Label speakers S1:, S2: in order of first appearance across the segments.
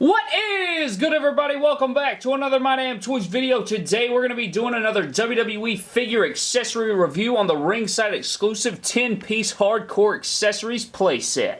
S1: What is good everybody? Welcome back to another My Damn Toys video. Today we're going to be doing another WWE figure accessory review on the ringside exclusive 10-piece hardcore accessories playset.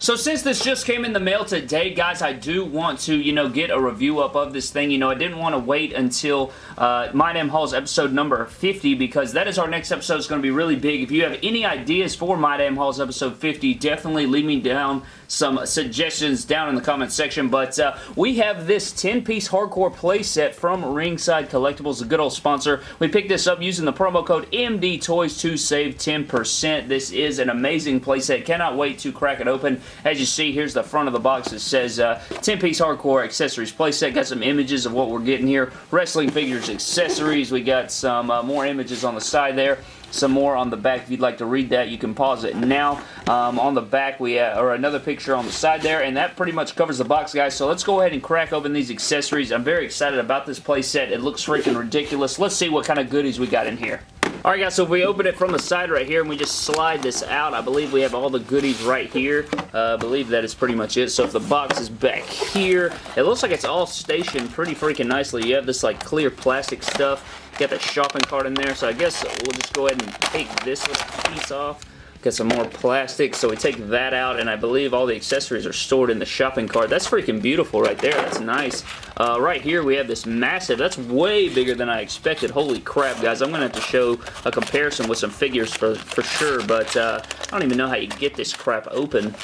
S1: So since this just came in the mail today, guys, I do want to, you know, get a review up of this thing. You know, I didn't want to wait until uh, My Damn Hauls episode number 50 because that is our next episode. It's going to be really big. If you have any ideas for My Damn Hauls episode 50, definitely leave me down some suggestions down in the comment section. But uh, we have this 10-piece hardcore playset from Ringside Collectibles, a good old sponsor. We picked this up using the promo code MDTOYS to save 10%. This is an amazing playset. Cannot wait to crack it open. As you see, here's the front of the box. It says 10-piece uh, hardcore accessories playset. Got some images of what we're getting here. Wrestling figures, accessories. We got some uh, more images on the side there some more on the back. If you'd like to read that, you can pause it now. Um, on the back, we have, or another picture on the side there, and that pretty much covers the box, guys. So let's go ahead and crack open these accessories. I'm very excited about this playset. It looks freaking ridiculous. Let's see what kind of goodies we got in here. Alright guys, so if we open it from the side right here and we just slide this out, I believe we have all the goodies right here. Uh, I believe that is pretty much it. So if the box is back here, it looks like it's all stationed pretty freaking nicely. You have this like clear plastic stuff Got the shopping cart in there, so I guess we'll just go ahead and take this piece off. Got some more plastic, so we take that out, and I believe all the accessories are stored in the shopping cart. That's freaking beautiful right there. That's nice. Uh, right here, we have this massive, that's way bigger than I expected. Holy crap, guys. I'm going to have to show a comparison with some figures for, for sure, but uh, I don't even know how you get this crap open.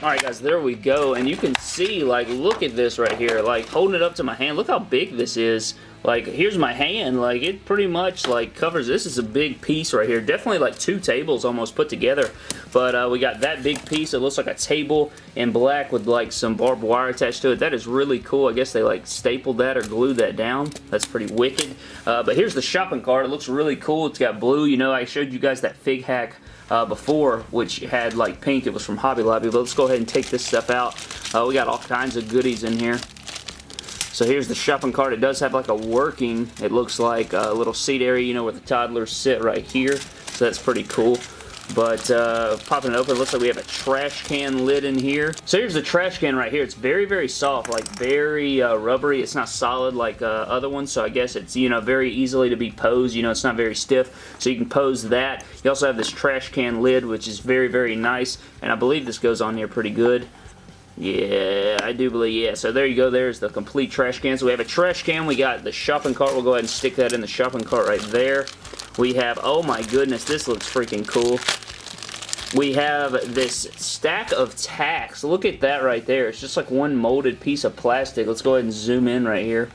S1: Alright guys, there we go, and you can see, like, look at this right here, like, holding it up to my hand, look how big this is. Like, here's my hand, like, it pretty much, like, covers, this is a big piece right here, definitely like two tables almost put together, but uh, we got that big piece, it looks like a table in black with, like, some barbed wire attached to it, that is really cool, I guess they, like, stapled that or glued that down, that's pretty wicked, uh, but here's the shopping cart, it looks really cool, it's got blue, you know, I showed you guys that Fig Hack uh, before, which had like pink. It was from Hobby Lobby. But let's go ahead and take this stuff out. Uh, we got all kinds of goodies in here. So here's the shopping cart. It does have like a working, it looks like a little seat area, you know, where the toddlers sit right here. So that's pretty cool. But uh, popping it open, looks like we have a trash can lid in here. So here's the trash can right here. It's very, very soft, like very uh, rubbery. It's not solid like uh, other ones, so I guess it's, you know, very easily to be posed. You know, it's not very stiff, so you can pose that. You also have this trash can lid, which is very, very nice, and I believe this goes on here pretty good. Yeah, I do believe, yeah. So there you go. There's the complete trash can. So we have a trash can. We got the shopping cart. We'll go ahead and stick that in the shopping cart right there. We have, oh my goodness, this looks freaking cool. We have this stack of tacks. Look at that right there. It's just like one molded piece of plastic. Let's go ahead and zoom in right here.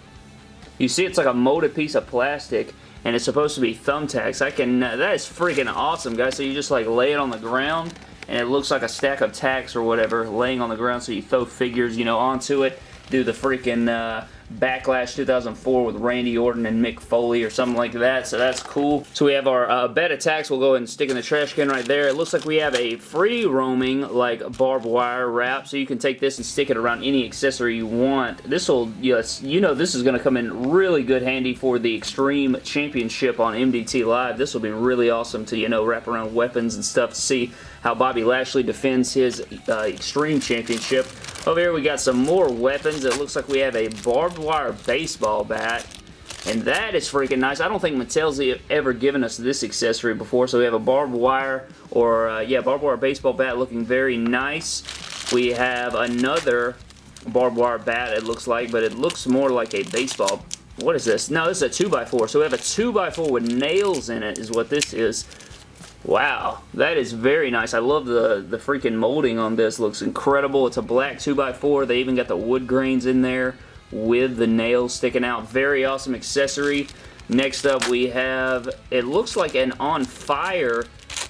S1: You see it's like a molded piece of plastic and it's supposed to be thumbtacks. I can, that is freaking awesome, guys. So you just like lay it on the ground and it looks like a stack of tacks or whatever laying on the ground so you throw figures, you know, onto it, do the freaking, uh, Backlash 2004 with Randy Orton and Mick Foley or something like that, so that's cool. So we have our uh, bed attacks. We'll go ahead and stick in the trash can right there. It looks like we have a free roaming like barbed wire wrap, so you can take this and stick it around any accessory you want. This will, yes, you know this is going to come in really good handy for the Extreme Championship on MDT Live. This will be really awesome to, you know, wrap around weapons and stuff to see how Bobby Lashley defends his uh, Extreme Championship. Over here we got some more weapons. It looks like we have a barbed wire baseball bat. And that is freaking nice. I don't think Mattel's ever given us this accessory before. So we have a barbed wire or, uh, yeah, barbed wire baseball bat looking very nice. We have another barbed wire bat, it looks like, but it looks more like a baseball. What is this? No, this is a 2x4. So we have a 2x4 with nails in it is what this is. Wow, that is very nice. I love the, the freaking molding on this. Looks incredible. It's a black 2x4. They even got the wood grains in there with the nails sticking out. Very awesome accessory. Next up we have, it looks like an on fire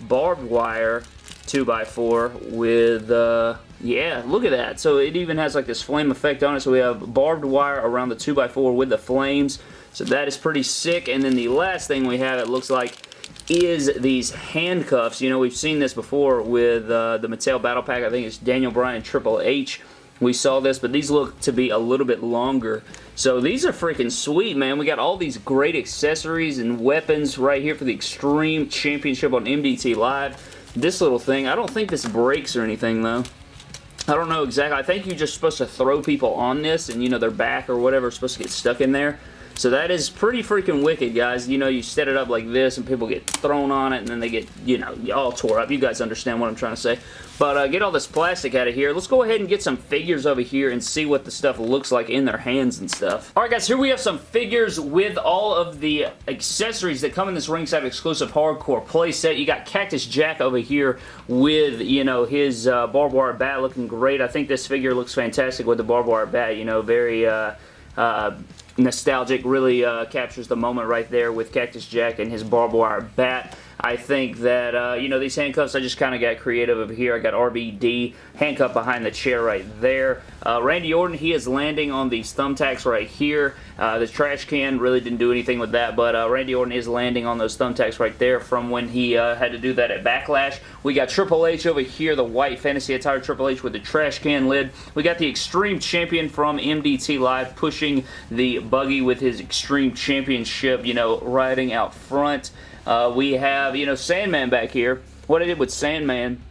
S1: barbed wire 2x4 with, uh, yeah, look at that. So it even has like this flame effect on it. So we have barbed wire around the 2x4 with the flames. So that is pretty sick. And then the last thing we have, it looks like is these handcuffs. You know, we've seen this before with uh, the Mattel Battle Pack. I think it's Daniel Bryan Triple H. We saw this, but these look to be a little bit longer. So these are freaking sweet, man. We got all these great accessories and weapons right here for the Extreme Championship on MDT Live. this little thing. I don't think this breaks or anything, though. I don't know exactly. I think you're just supposed to throw people on this and, you know, their back or whatever is supposed to get stuck in there. So that is pretty freaking wicked, guys. You know, you set it up like this and people get thrown on it and then they get, you know, all tore up. You guys understand what I'm trying to say. But uh, get all this plastic out of here. Let's go ahead and get some figures over here and see what the stuff looks like in their hands and stuff. Alright guys, here we have some figures with all of the accessories that come in this ringside exclusive hardcore playset. You got Cactus Jack over here with, you know, his uh, barbed wire bat looking great. I think this figure looks fantastic with the barbed wire bat, you know, very... Uh, uh, nostalgic, really uh, captures the moment right there with Cactus Jack and his barbed wire bat. I think that, uh, you know, these handcuffs, I just kind of got creative over here. I got RVD handcuffed behind the chair right there. Uh, Randy Orton, he is landing on these thumbtacks right here. Uh, the trash can really didn't do anything with that, but uh, Randy Orton is landing on those thumbtacks right there from when he uh, had to do that at Backlash. We got Triple H over here, the white fantasy attire Triple H with the trash can lid. We got the Extreme Champion from MDT Live pushing the buggy with his Extreme Championship, you know, riding out front. Uh, we have, you know, Sandman back here. What I did with Sandman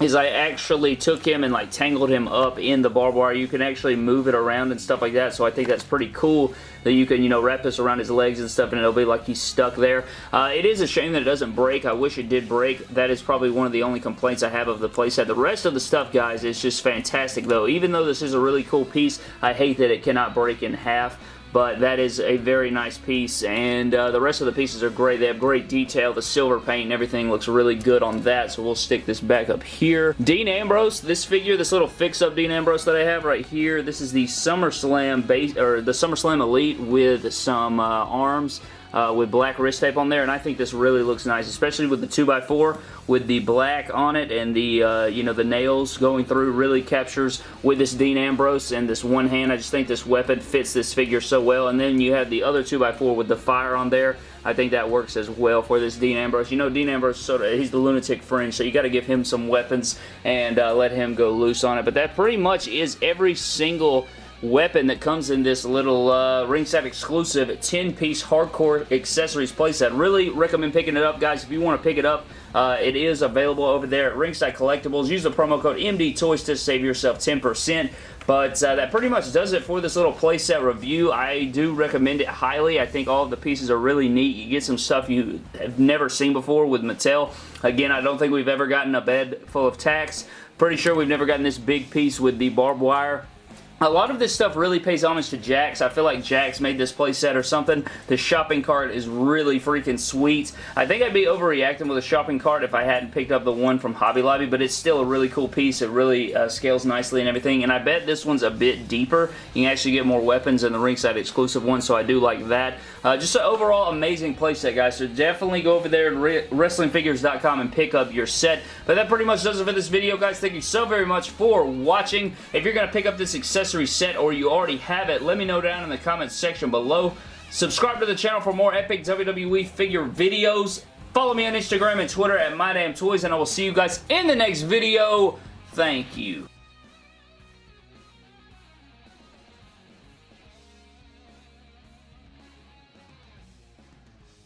S1: is I actually took him and like tangled him up in the barbed wire. You can actually move it around and stuff like that, so I think that's pretty cool that you can, you know, wrap this around his legs and stuff and it'll be like he's stuck there. Uh, it is a shame that it doesn't break. I wish it did break. That is probably one of the only complaints I have of the playset. The rest of the stuff, guys, is just fantastic though. Even though this is a really cool piece, I hate that it cannot break in half but that is a very nice piece and uh, the rest of the pieces are great. They have great detail. The silver paint and everything looks really good on that so we'll stick this back up here. Dean Ambrose this figure this little fix-up Dean Ambrose that I have right here this is the SummerSlam base or the SummerSlam Elite with some uh, arms uh, with black wrist tape on there, and I think this really looks nice, especially with the 2x4 with the black on it and the, uh, you know, the nails going through really captures with this Dean Ambrose and this one hand. I just think this weapon fits this figure so well, and then you have the other 2x4 with the fire on there. I think that works as well for this Dean Ambrose. You know, Dean Ambrose, sort of, he's the lunatic fringe, so you got to give him some weapons and uh, let him go loose on it. But that pretty much is every single weapon that comes in this little uh, ringside exclusive 10-piece hardcore accessories playset. Really recommend picking it up, guys. If you want to pick it up, uh, it is available over there at Ringside Collectibles. Use the promo code MDTOYS to save yourself 10%. But uh, that pretty much does it for this little playset review. I do recommend it highly. I think all the pieces are really neat. You get some stuff you have never seen before with Mattel. Again, I don't think we've ever gotten a bed full of tacks. Pretty sure we've never gotten this big piece with the barbed wire. A lot of this stuff really pays homage to Jakks. I feel like Jakks made this playset or something. The shopping cart is really freaking sweet. I think I'd be overreacting with a shopping cart if I hadn't picked up the one from Hobby Lobby, but it's still a really cool piece. It really uh, scales nicely and everything, and I bet this one's a bit deeper. You can actually get more weapons than the ringside exclusive one, so I do like that. Uh, just an overall amazing playset, guys, so definitely go over there to WrestlingFigures.com and pick up your set. But that pretty much does it for this video, guys. Thank you so very much for watching. If you're going to pick up this accessory accessory set or you already have it, let me know down in the comments section below. Subscribe to the channel for more epic WWE figure videos. Follow me on Instagram and Twitter at MyDamnToys, and I will see you guys in the next video. Thank you.